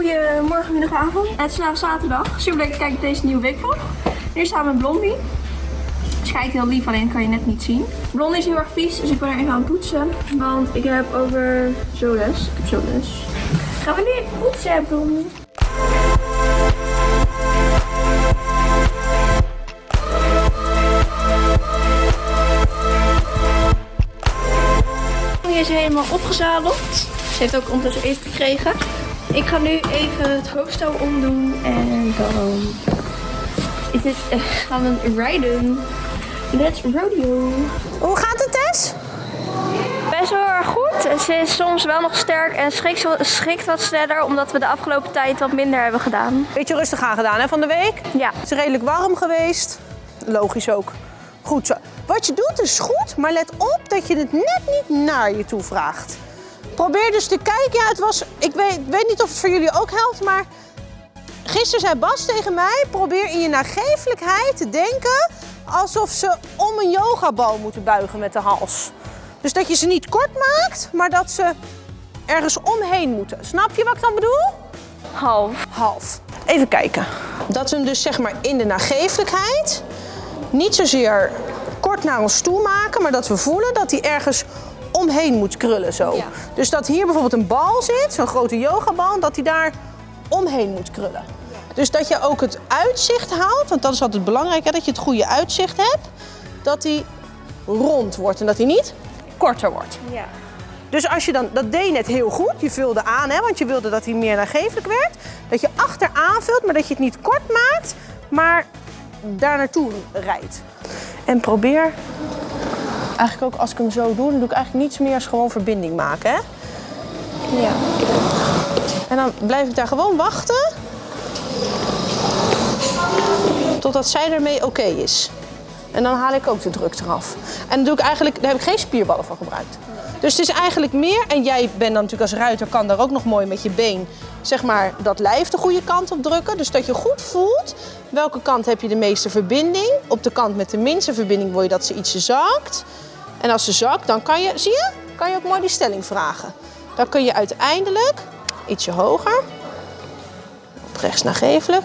Goedemorgen, middag, avond. Het is vandaag zaterdag. Super leuk te kijken deze nieuwe weekvlog. Nu staan we met Blondie. Ze kijkt heel lief, alleen kan je net niet zien. Blondie is heel erg vies, dus ik ben er even aan het poetsen. Want ik heb over zo les. Ik heb zo les. Gaan we nu even poetsen, Blondie? Blondie is helemaal opgezadeld. Ze heeft ook ondertussen eten gekregen. Ik ga nu even het hoofdstel omdoen en dan is dit, eh, gaan we rijden. Let's rodeo. Hoe gaat het, Tess? Best wel erg goed. Ze is soms wel nog sterk en schrikt, schrikt wat sneller omdat we de afgelopen tijd wat minder hebben gedaan. Beetje rustig aan gedaan hè, van de week. Ja. Het is redelijk warm geweest. Logisch ook. Goed zo. Wat je doet is goed, maar let op dat je het net niet naar je toe vraagt. Probeer dus te kijken. Ja, het was, ik weet, weet niet of het voor jullie ook helpt, maar gisteren zei Bas tegen mij: probeer in je nagevelijkheid te denken alsof ze om een yogabal moeten buigen met de hals. Dus dat je ze niet kort maakt, maar dat ze ergens omheen moeten. Snap je wat ik dan bedoel? Half. half. Even kijken. Dat we hem dus zeg maar in de nagevelijkheid niet zozeer kort naar ons toe maken, maar dat we voelen dat hij ergens omheen moet krullen zo. Ja. Dus dat hier bijvoorbeeld een bal zit, zo'n grote yogabal, dat hij daar omheen moet krullen. Dus dat je ook het uitzicht houdt, want dat is altijd belangrijk, hè, dat je het goede uitzicht hebt, dat hij rond wordt en dat hij niet korter wordt. Ja. Dus als je dan, dat deed je net heel goed, je vulde aan, hè, want je wilde dat hij meer nagevelijk werd. Dat je achteraan vult, maar dat je het niet kort maakt, maar daar naartoe rijdt. En probeer, eigenlijk ook als ik hem zo doe, dan doe ik eigenlijk niets meer als gewoon verbinding maken. Hè? Ja. En dan blijf ik daar gewoon wachten. Totdat zij ermee oké is. En dan haal ik ook de druk eraf. En dan doe ik eigenlijk, daar heb ik geen spierballen voor gebruikt. Dus het is eigenlijk meer, en jij bent dan natuurlijk als ruiter, kan daar ook nog mooi met je been, zeg maar, dat lijf de goede kant op drukken. Dus dat je goed voelt welke kant heb je de meeste verbinding. Op de kant met de minste verbinding wil je dat ze ietsje zakt. En als ze zakt, dan kan je, zie je, kan je ook mooi die stelling vragen. Dan kun je uiteindelijk ietsje hoger, op rechts nagevelijk.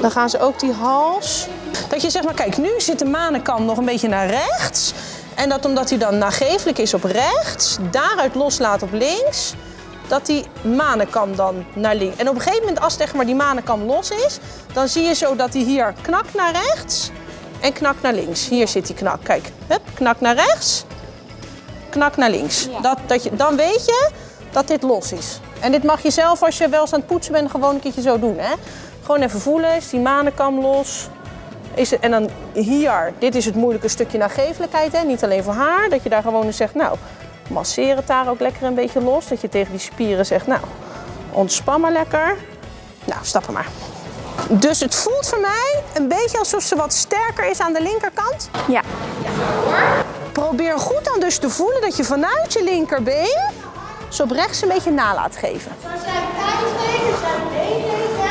Dan gaan ze ook die hals. Dat je zegt maar, kijk, nu zit de manenkam nog een beetje naar rechts. En dat omdat hij dan nagevelijk is op rechts, daaruit loslaat op links, dat die manenkam dan naar links. En op een gegeven moment, als zeg maar, die manenkam los is, dan zie je zo dat hij hier knakt naar rechts en knakt naar links. Hier zit die knak. Kijk, hup, knak naar rechts, knak naar links. Ja. Dat, dat je, dan weet je dat dit los is. En dit mag je zelf, als je wel eens aan het poetsen bent, gewoon een keertje zo doen. Hè? Gewoon even voelen, is die manenkam los? Is het, en dan hier, dit is het moeilijke stukje nagevelijkheid, hè? niet alleen voor haar. Dat je daar gewoon eens zegt, nou, masseer het daar ook lekker een beetje los. Dat je tegen die spieren zegt, nou, ontspan maar lekker. Nou, stappen maar. Dus het voelt voor mij een beetje alsof ze wat sterker is aan de linkerkant. Ja. Probeer goed dan dus te voelen dat je vanuit je linkerbeen zo op rechts een beetje na laat geven.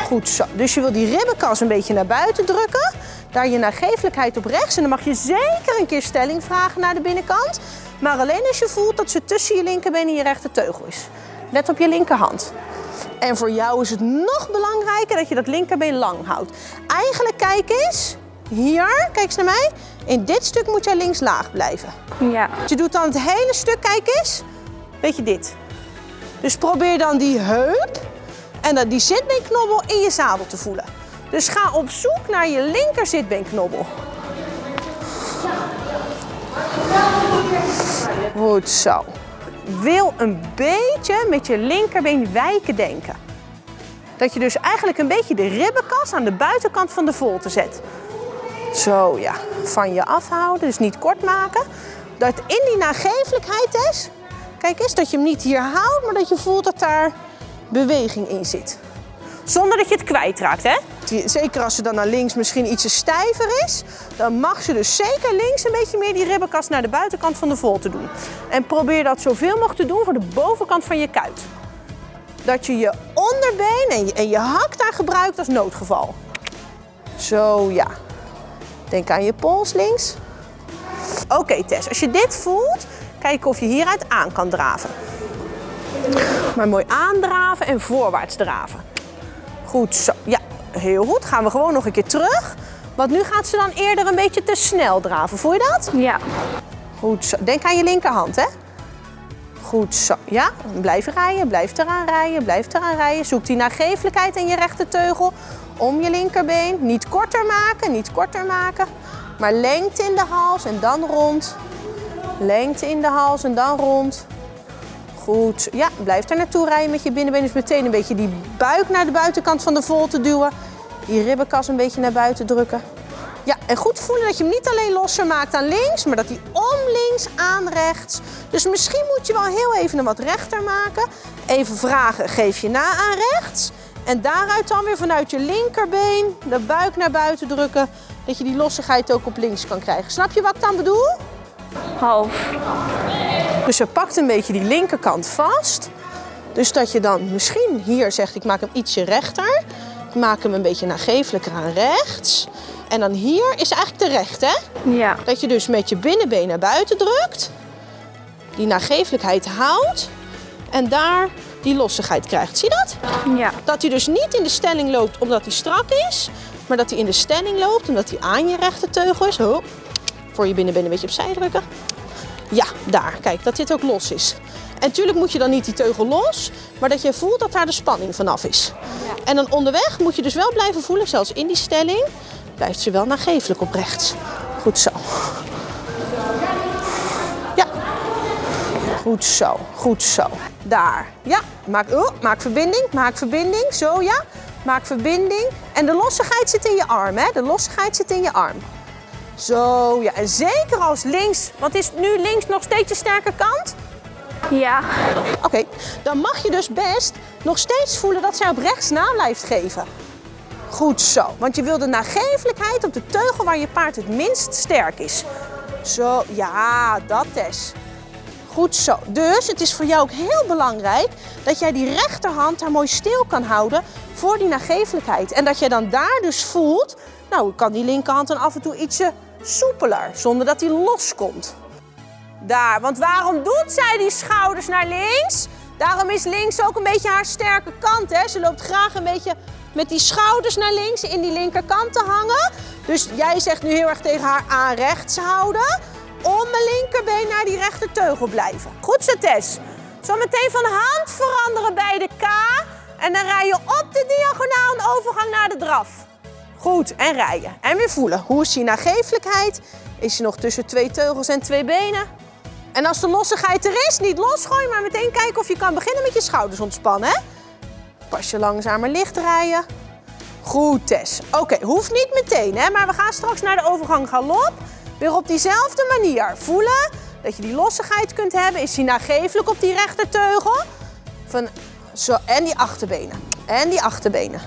Goed zo. Dus je wil die ribbenkas een beetje naar buiten drukken. Daar je nagevelijkheid op rechts. En dan mag je zeker een keer stelling vragen naar de binnenkant. Maar alleen als je voelt dat ze tussen je linkerbeen en je rechterteugel is. Let op je linkerhand. En voor jou is het nog belangrijker dat je dat linkerbeen lang houdt. Eigenlijk kijk eens, hier, kijk eens naar mij. In dit stuk moet jij links laag blijven. Ja. Je doet dan het hele stuk, kijk eens. Weet je dit. Dus probeer dan die heup en dan die zitbeenknobbel in je zadel te voelen. Dus ga op zoek naar je linker zitbeenknobbel. Goed zo. Wil een beetje met je linkerbeen wijken denken. Dat je dus eigenlijk een beetje de ribbenkas aan de buitenkant van de volte zet. Zo ja, van je afhouden, dus niet kort maken. Dat in die nagevelijkheid is, kijk eens, dat je hem niet hier houdt, maar dat je voelt dat daar beweging in zit. Zonder dat je het kwijtraakt, hè? Die- Zeker als ze dan naar links misschien ietsje stijver is, dan mag ze dus zeker links een beetje meer die ribbenkast naar de buitenkant van de volte doen. En probeer dat zoveel mogelijk te doen voor de bovenkant van je kuit. Dat je je onderbeen en je, hak daar gebruikt als noodgeval. Zo, ja. Denk aan je pols links. Oké Tess, als je dit voelt, kijk of je hieruit aan kan draven. Maar mooi aandraven en voorwaarts draven. Goed zo. Ja, heel goed. Gaan we gewoon nog een keer terug. Want nu gaat ze dan eerder een beetje te snel draven. Voel je dat? Ja. Goed zo. Denk aan je linkerhand, hè? Goed zo. Ja, blijf rijden, blijf eraan rijden, blijf eraan rijden. Zoek die nagevelijkheid in je rechterteugel om je linkerbeen. Niet korter maken, niet korter maken. Maar lengte in de hals en dan rond. Lengte in de hals en dan rond. Goed. Ja, blijf er naartoe rijden met je binnenbeen. Dus meteen een beetje die buik naar de buitenkant van de volte duwen. Die ribbenkas een beetje naar buiten drukken. Ja, en goed voelen dat je hem niet alleen losser maakt aan links, maar dat hij om links aan rechts. Dus misschien moet je wel heel even een wat rechter maken. Even vragen, geef je na aan rechts. En daaruit dan weer vanuit je linkerbeen de buik naar buiten drukken. Dat je die lossigheid ook op links kan krijgen. Snap je wat ik dan bedoel? Half. Dus je pakt een beetje die linkerkant vast. Dus dat je dan misschien hier zegt, ik maak hem ietsje rechter. Ik maak hem een beetje nagevelijker aan rechts. En dan hier is eigenlijk de recht, hè? Ja. Dat je dus met je binnenbeen naar buiten drukt. Die nagevelijkheid houdt. En daar die lossigheid krijgt. Zie je dat? Ja. Dat hij dus niet in de stelling loopt omdat hij strak is. Maar dat hij in de stelling loopt omdat hij aan je rechterteugel is. Ho. Voor je binnenbeen een beetje opzij drukken. Ja, daar. Kijk, dat dit ook los is. En natuurlijk moet je dan niet die teugel los, maar dat je voelt dat daar de spanning vanaf is. En dan onderweg moet je dus wel blijven voelen, zelfs in die stelling, blijft ze wel nagevelijk op rechts. Goed zo. Ja. Goed zo, goed zo. Daar. Ja, maak, oh, maak verbinding, maak verbinding. Zo ja. Maak verbinding. En de lossigheid zit in je arm, hè? De lossigheid zit in je arm. Zo, ja. En zeker als links, want is nu links nog steeds je sterke kant? Ja. Oké, dan mag je dus best nog steeds voelen dat zij op rechts na blijft geven. Goed zo, want je wil de nagevelijkheid op de teugel waar je paard het minst sterk is. Zo, ja, dat is. Goed zo. Dus het is voor jou ook heel belangrijk dat jij die rechterhand daar mooi stil kan houden voor die nagevelijkheid. En dat je dan daar dus voelt, nou kan die linkerhand dan af en toe ietsje soepeler, zonder dat die loskomt. Daar, want waarom doet zij die schouders naar links? Daarom is links ook een beetje haar sterke kant. Hè? Ze loopt graag een beetje met die schouders naar links in die linkerkant te hangen. Dus jij zegt nu heel erg tegen haar aan rechts houden. Om mijn linkerbeen naar die rechter teugel blijven. Goed zo Tess. Zo meteen van hand veranderen bij de K. En dan rij je op de diagonaal een overgang naar de draf. Goed, en rijden. En weer voelen. Hoe is die nagevelijkheid? Is je nog tussen twee teugels en twee benen? En als de lossigheid er is, niet losgooien, maar meteen kijken of je kan beginnen met je schouders ontspannen. Hè? Pas je langzamer licht rijden. Goed, Tess. Oké, hoeft niet meteen, hè? maar we gaan straks naar de overgang galop. Weer op diezelfde manier. Voelen dat je die lossigheid kunt hebben. Is die nagevelijk op die rechterteugel? Van, zo, en die achterbenen. En die achterbenen.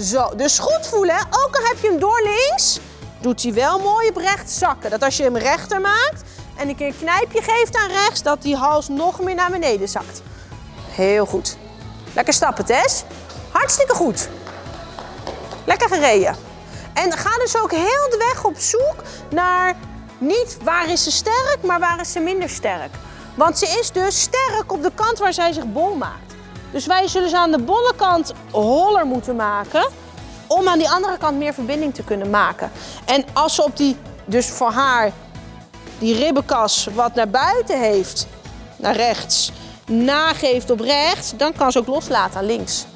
Zo, dus goed voelen. Ook al heb je hem door links, doet hij wel mooi op zakken. Dat als je hem rechter maakt en een keer een knijpje geeft aan rechts, dat die hals nog meer naar beneden zakt. Heel goed. Lekker stappen, Tess. Hartstikke goed. Lekker gereden. En ga dus ook heel de weg op zoek naar niet waar is ze sterk, maar waar is ze minder sterk. Want ze is dus sterk op de kant waar zij zich bol maakt. Dus wij zullen ze aan de bolle kant holler moeten maken om aan die andere kant meer verbinding te kunnen maken. En als ze op die, dus voor haar, die ribbenkas wat naar buiten heeft, naar rechts, nageeft op rechts, dan kan ze ook loslaten aan links.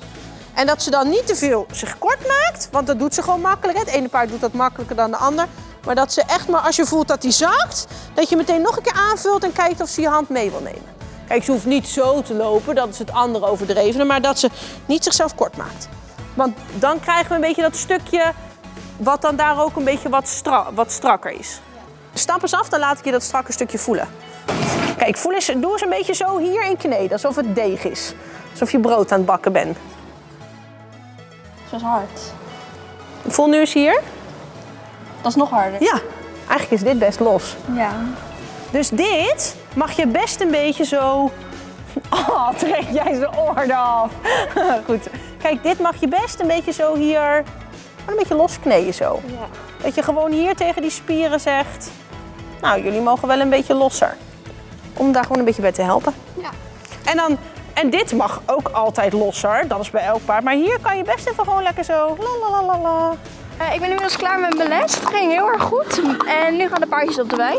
En dat ze dan niet te veel zich kort maakt, want dat doet ze gewoon makkelijk. Het ene paard doet dat makkelijker dan de ander. Maar dat ze echt maar als je voelt dat die zakt, dat je meteen nog een keer aanvult en kijkt of ze je hand mee wil nemen. Kijk, ze hoeft niet zo te lopen, dat is het andere overdrevene, maar dat ze niet zichzelf kort maakt. Want dan krijgen we een beetje dat stukje wat dan daar ook een beetje wat, stra wat strakker is. Stap eens af, dan laat ik je dat strakke stukje voelen. Kijk, voel eens, doe eens een beetje zo hier in kneden, alsof het deeg is. Alsof je brood aan het bakken bent. Zo is hard. Voel nu eens hier. Dat is nog harder. Ja, eigenlijk is dit best los. Ja. Dus dit mag je best een beetje zo... Oh, trek jij zijn oor af. Goed. Kijk, dit mag je best een beetje zo hier... Een beetje loskneden zo. Ja. Dat je gewoon hier tegen die spieren zegt... Nou, jullie mogen wel een beetje losser. Om daar gewoon een beetje bij te helpen. Ja. En dan En dit mag ook altijd losser, dat is bij elk paard. Maar hier kan je best even gewoon lekker zo, la la la la la. Eh, ik ben inmiddels klaar met mijn les. Het ging heel erg goed. En nu gaan de paardjes op de wei.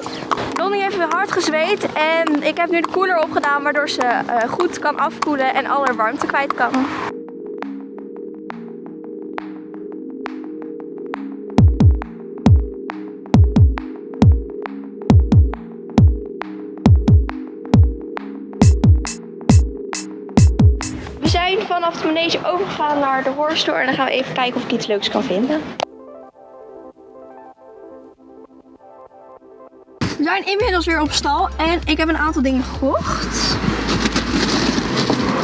Donnie heeft hard gezweet. En ik heb nu de koeler opgedaan, waardoor ze eh, goed kan afkoelen en alle warmte kwijt kan. We zijn vanaf de manege overgegaan naar de horse store en dan gaan we even kijken of ik iets leuks kan vinden. Zijn inmiddels weer op stal en ik heb een aantal dingen gekocht.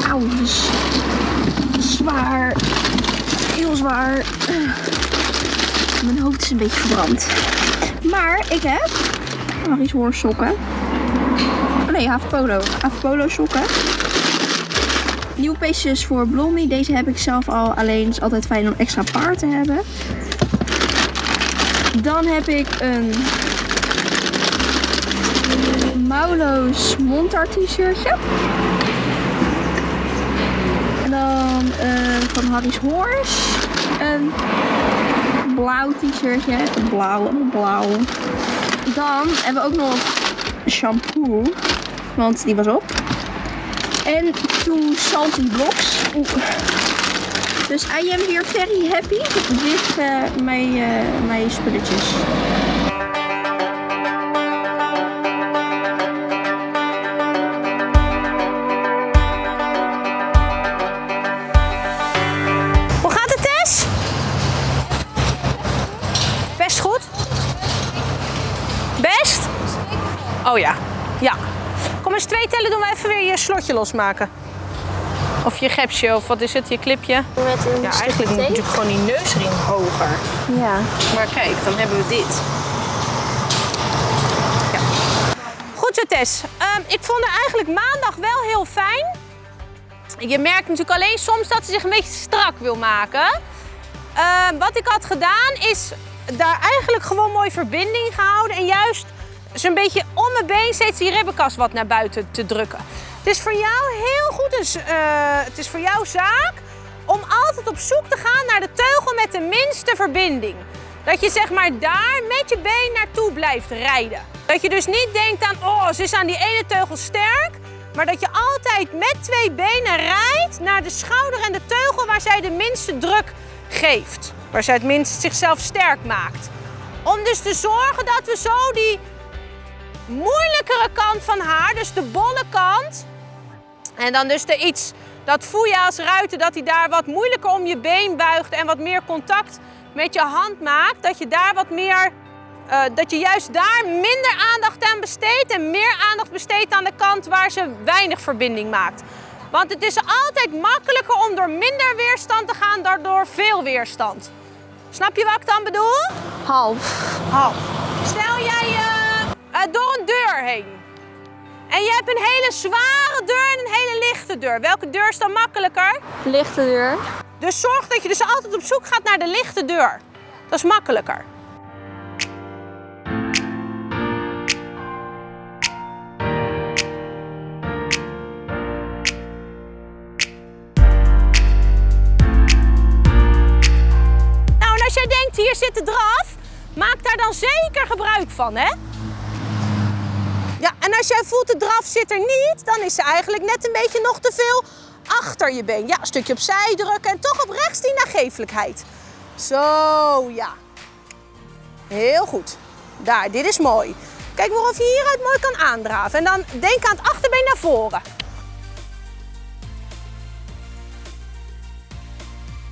Auw, zwaar. Heel zwaar. Mijn hoofd is een beetje verbrand. Maar ik heb nog iets hoorsokken. Oh nee, half polo. Half polo sokken. Nieuwe peestjes voor Blondie. Deze heb ik zelf al. Alleen is altijd fijn om extra paar te hebben. Dan heb ik een mouwloos montar t-shirtje. En dan eh, van Harry's Horse. Een blauw t-shirtje. Blauw, blauw. Dan hebben we ook nog shampoo. Want die was op. En two salty blocks. Dus I am here very happy with uh, mijn, uh, mijn spulletjes. Losmaken. Of je gepsje, of wat is het, je clipje? Met een Ja, eigenlijk moet natuurlijk gewoon die neusring hoger. Ja. Maar kijk, dan hebben we dit. Ja. Goed zo, Tess. Ehm, ik vond haar eigenlijk maandag wel heel fijn. Je merkt natuurlijk alleen soms dat ze zich een beetje strak wil maken. Ehm, wat ik had gedaan is daar eigenlijk gewoon mooi verbinding gehouden. En juist zo'n beetje om mijn been steeds die ribbenkast wat naar buiten te drukken. Het is voor jou heel goed, eh, het is voor jou zaak om altijd op zoek te gaan naar de teugel met de minste verbinding. Dat je zeg maar daar met je been naartoe blijft rijden. Dat je dus niet denkt aan, oh ze is aan die ene teugel sterk. Maar dat je altijd met twee benen rijdt naar de schouder en de teugel waar zij de minste druk geeft. Waar zij het minst zichzelf sterk maakt. Om dus te zorgen dat we zo die moeilijkere kant van haar, dus de bolle kant. En dan dus de iets, dat voel je als ruiter, dat hij daar wat moeilijker om je been buigt en wat meer contact met je hand maakt. Dat je daar wat meer, eh, dat je juist daar minder aandacht aan besteedt en meer aandacht besteedt aan de kant waar ze weinig verbinding maakt. Want het is altijd makkelijker om door minder weerstand te gaan dan door veel weerstand. Snap je wat ik dan bedoel? Half. Half. Stel jij eh, eh, door een deur heen. En je hebt een hele zware deur en een hele lichte deur. Welke deur is dan makkelijker? Lichte deur. Dus zorg dat je dus altijd op zoek gaat naar de lichte deur. Dat is makkelijker. Nou, en als jij denkt, hier zit de draf, maak daar dan zeker gebruik van, hè? Ja, en als jij voelt de draf zit er niet, dan is ze eigenlijk net een beetje nog te veel achter je been. Ja, een stukje opzij drukken en toch op rechts die nagevelijkheid. Zo, ja. Heel goed. Daar, dit is mooi. Kijk maar of je hieruit mooi kan aandraven. En dan denk aan het achterbeen naar voren.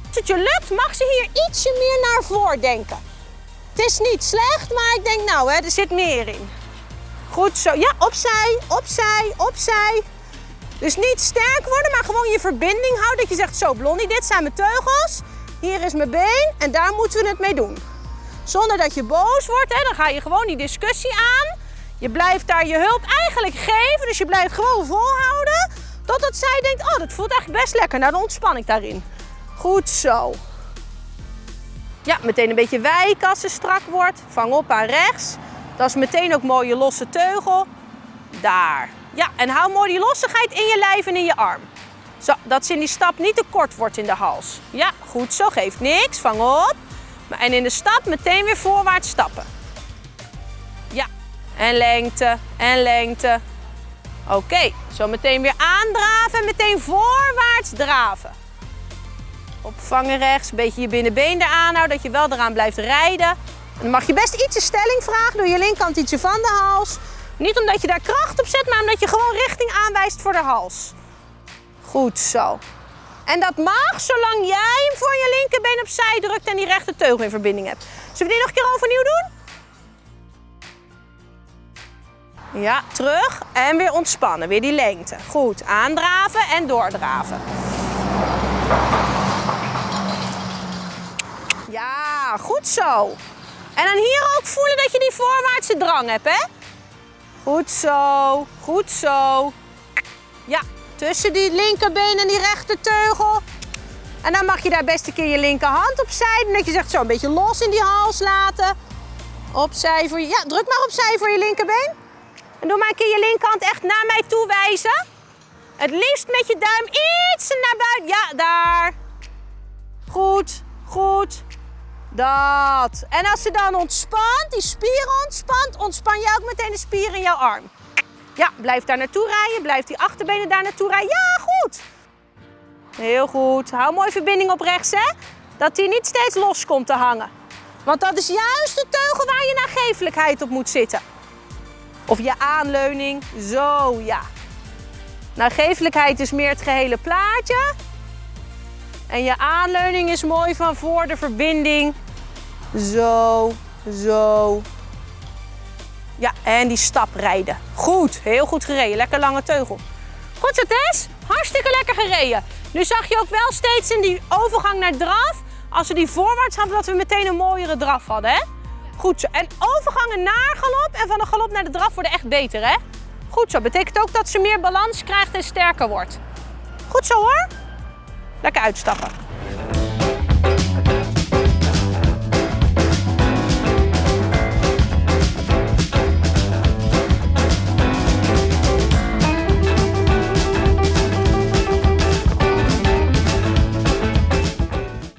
Als het je lukt, mag ze hier ietsje meer naar voren denken. Het is niet slecht, maar ik denk nou, hè, er zit meer in. Goed zo. Ja, opzij, opzij, opzij. Dus niet sterk worden, maar gewoon je verbinding houden. Dat je zegt, zo Blondie, dit zijn mijn teugels. Hier is mijn been en daar moeten we het mee doen. Zonder dat je boos wordt, hè, dan ga je gewoon die discussie aan. Je blijft daar je hulp eigenlijk geven, dus je blijft gewoon volhouden. Totdat zij denkt, oh dat voelt eigenlijk best lekker. Nou, dan ontspan ik daarin. Goed zo. Ja, meteen een beetje wijken als ze strak wordt. Vang op aan rechts. Dat is meteen ook mooie losse teugel. Daar. Ja, en hou mooi die lossigheid in je lijf en in je arm. Zo, dat ze in die stap niet te kort wordt in de hals. Ja, goed zo, geeft niks. Vang op. En in de stap meteen weer voorwaarts stappen. Ja, en lengte, en lengte. Oké, zo meteen weer aandraven en meteen voorwaarts draven. Opvangen rechts, een beetje je binnenbeen eraan houden, dat je wel eraan blijft rijden. Dan mag je best ietsje stelling vragen, door je linkerkant ietsje van de hals. Niet omdat je daar kracht op zet, maar omdat je gewoon richting aanwijst voor de hals. Goed zo. En dat mag zolang jij voor je linkerbeen opzij drukt en die rechter teugel in verbinding hebt. Zullen we die nog een keer overnieuw doen? Ja, terug en weer ontspannen. Weer die lengte. Goed, aandraven en doordraven. Ja, goed zo. En dan hier ook voelen dat je die voorwaartse drang hebt, hè? Goed zo, goed zo. Ja, tussen die linkerbeen en die rechterteugel. En dan mag je daar best een keer je linkerhand opzij doen. Dat je zegt zo een beetje los in die hals laten. Opzij voor je, ja, druk maar opzij voor je linkerbeen. En doe maar een keer je linkerhand echt naar mij toe wijzen. Het liefst met je duim iets naar buiten. Ja, daar. Goed, goed. Dat. En als ze dan ontspant, die spieren ontspant, ontspan je ook meteen de spieren in jouw arm. Ja, blijf daar naartoe rijden. Blijf die achterbenen daar naartoe rijden. Ja, goed. Heel goed. Hou mooi verbinding op rechts, hè. Dat die niet steeds los komt te hangen. Want dat is juist de teugel waar je nagevelijkheid op moet zitten. Of je aanleuning. Zo, ja. Nagevelijkheid is meer het gehele plaatje. En je aanleuning is mooi van voor de verbinding. Zo, zo. Ja, en die stap rijden. Goed, heel goed gereden. Lekker lange teugel. Goed zo, Tess. Hartstikke lekker gereden. Nu zag je ook wel steeds in die overgang naar draf, als we die voorwaarts hadden, dat we meteen een mooiere draf hadden, hè? Goed zo. En overgangen naar galop en van de galop naar de draf worden echt beter, hè? Goed zo. Betekent ook dat ze meer balans krijgt en sterker wordt. Goed zo, hoor. Lekker uitstappen.